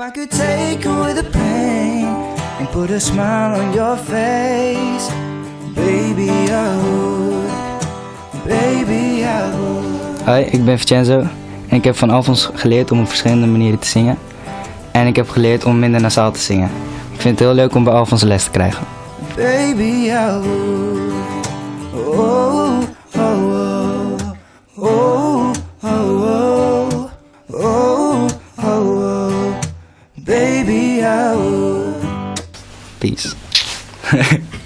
I could take away the pain and put a smile on your face, baby, I would, baby, I would. Hoi, ik ben Vincenzo en ik heb van Alfons geleerd om op verschillende manieren te zingen. En ik heb geleerd om minder nasaal te zingen. Ik vind het heel leuk om bij Alfons les te krijgen. Baby, I would. Baby, I would. Peace.